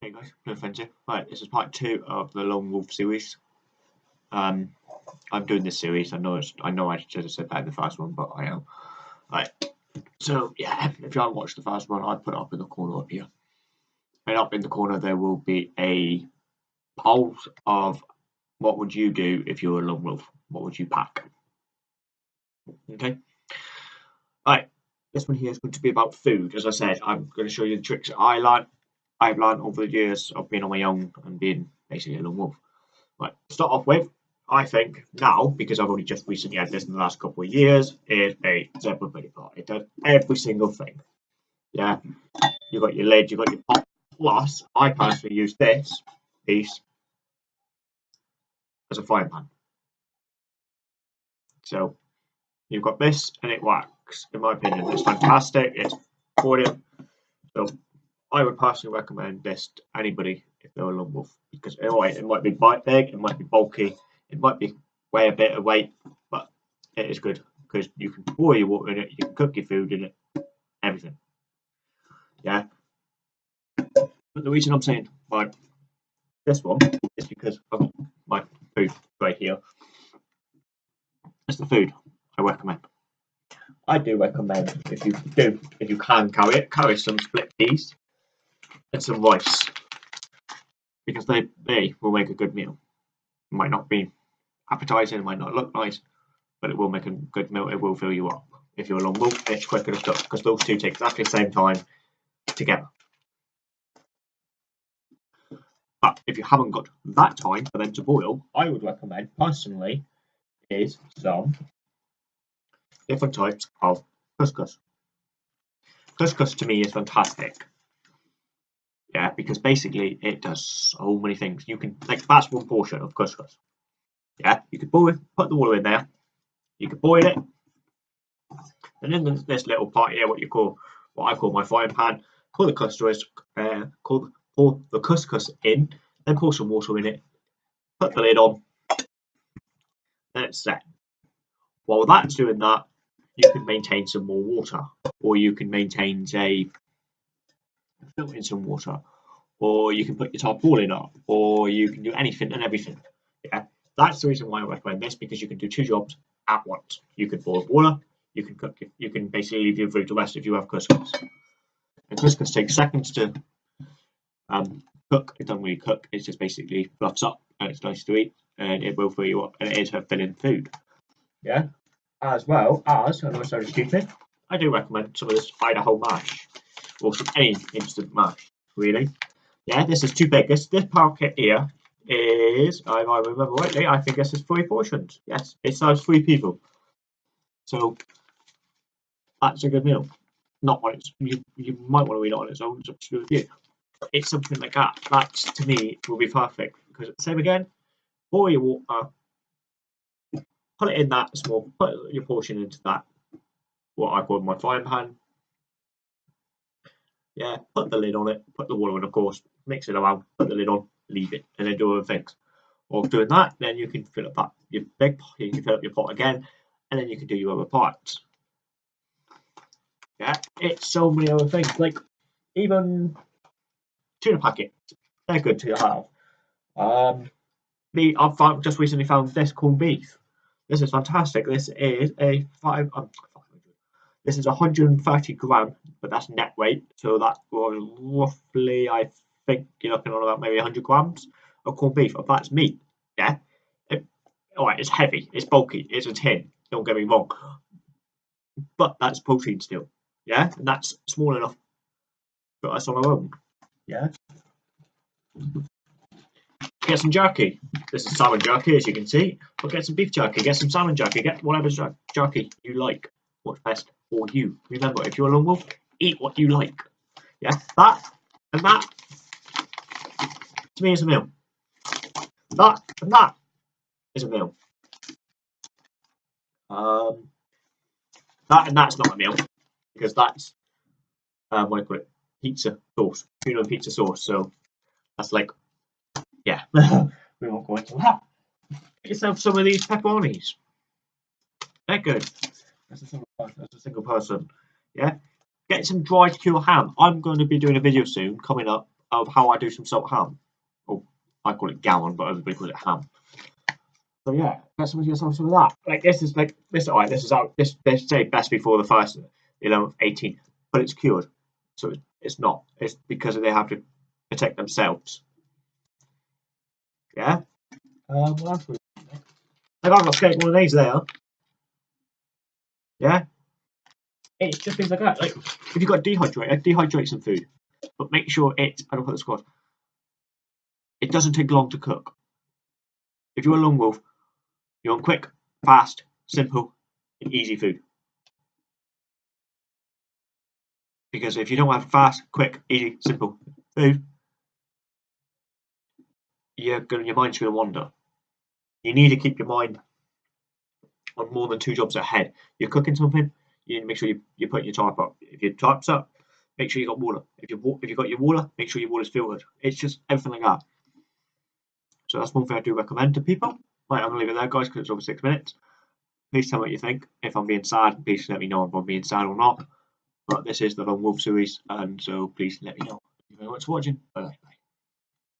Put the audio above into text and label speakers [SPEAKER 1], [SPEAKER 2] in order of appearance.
[SPEAKER 1] Hey guys, no friends. Right, this is part two of the Lone Wolf series. Um, I'm doing this series. I know it's, I know I should have said that in the first one, but I am. Right, so yeah, if you haven't watched the first one, I put it up in the corner up here. And up in the corner there will be a poll of what would you do if you were a lone wolf? What would you pack? Okay. Right, this one here is going to be about food. As I said, I'm going to show you the tricks I learned I've learned over the years of being on my own and being basically a lone wolf. Right, start off with, I think now, because I've only just recently had this in the last couple of years, is a Zebra billy pot. It does every single thing. Yeah, you've got your lid, you've got your pot. Plus, I personally use this piece as a pan. So you've got this and it works. In my opinion, it's fantastic. It's brilliant. So I would personally recommend this to anybody if they're a lone wolf because anyway, it might be bite big, it might be bulky, it might be weigh a bit of weight, but it is good because you can boil your water in it, you can cook your food in it, everything. Yeah. But the reason I'm saying like this one is because of my food right here. It's the food I recommend. I do recommend if you do, if you can carry it, carry some split peas and some rice because they they will make a good meal. It might not be appetizing, it might not look nice, but it will make a good meal. It will fill you up. If you're a long wolf, it's quicker to cook because those two take exactly the same time together. But if you haven't got that time for them to boil, I would recommend personally is some different types of couscous. Couscous to me is fantastic because basically it does so many things. You can like that's one portion of couscous. Yeah, you could boil, put the water in there. You could boil it, and then this little part here, what you call what I call my frying pan. Pour the couscous, uh, pour, pour the couscous in, then pour some water in it. Put the lid on. Then it's set. While that's doing that, you can maintain some more water, or you can maintain say fill in some water, or you can put your tarpaulin up, or you can do anything and everything. Yeah, that's the reason why I recommend this because you can do two jobs at once. You can boil water, you can cook, you can basically leave your food to rest if you have couscous. And couscous takes seconds to um, cook. It doesn't really cook. It just basically fluffs up and it's nice to eat and it will fill you up and it is a filling food. Yeah, as well as, know it sounds stupid, I do recommend some of this Idaho mash or some any instant mash, really. Yeah, this is too big. This this packet here is, if I remember rightly, I think this is three portions. Yes, it serves three people. So that's a good meal. Not on its you you might want to eat it on its own, it's up to you. It's something like that. That to me will be perfect. Because same again, boil your water, put it in that small, put your portion into that what I call my frying pan, yeah, put the lid on it, put the water in, of course, mix it around, put the lid on, leave it, and then do other things. Or doing that, then you can fill up that your big pot, you can fill up your pot again, and then you can do your other parts. Yeah, it's so many other things. Like even tuna packets, they're good to have. Um, me, I've found, just recently found this corned beef. This is fantastic. This is a five. Um, this is 130 gram, but that's net weight. So that was roughly, I think you're looking on about maybe 100 grams of corned beef. If that's meat, yeah. It, all right, it's heavy, it's bulky, it's a tin. Don't get me wrong, but that's protein still, yeah, and that's small enough for us on our own, yeah. Get some jerky. This is salmon jerky, as you can see. But get some beef jerky, get some salmon jerky, get whatever jerky you like. What's best for you. Remember, if you're a lone wolf, eat what you like. Yeah, that and that to me is a meal. That and that is a meal. Um, that and that's not a meal because that's um, what do you call it? Pizza sauce, tuna and pizza sauce. So that's like, yeah, we won't go into that. Get yourself some of these pepperonis. They're good as a single person, a single person. Yeah, get some dried cure ham. I'm going to be doing a video soon coming up of how I do some salt ham. I call it gammon, but everybody calls it ham. So yeah, get some of yourself some of that. Like this is like this. Alright, this is out. This they say best before the first 11th, 18, but it's cured, so it's not. It's because they have to protect themselves. Yeah. Um, what else? I've got skate one of these there. Yeah. It's just things like that. Like if you've got dehydrate, dehydrate some food, but make sure it. I don't put the squad. It doesn't take long to cook. If you're a lone wolf, you want quick, fast, simple, and easy food. Because if you don't have fast, quick, easy, simple food, you're going your mind's going to wander. You need to keep your mind on more than two jobs ahead. You're cooking something, you need to make sure you, you're putting your type up. If your type's up, make sure you got water. If you if you got your water, make sure your water's filtered. It's just everything like that. So that's one thing I do recommend to people. Right, I'm gonna leave it there, guys, because it's over six minutes. Please tell me what you think. If I'm being sad, please let me know if I'm being sad or not. But this is the Lone Wolf series, and so please let me know. Thank you very much for watching. Bye bye.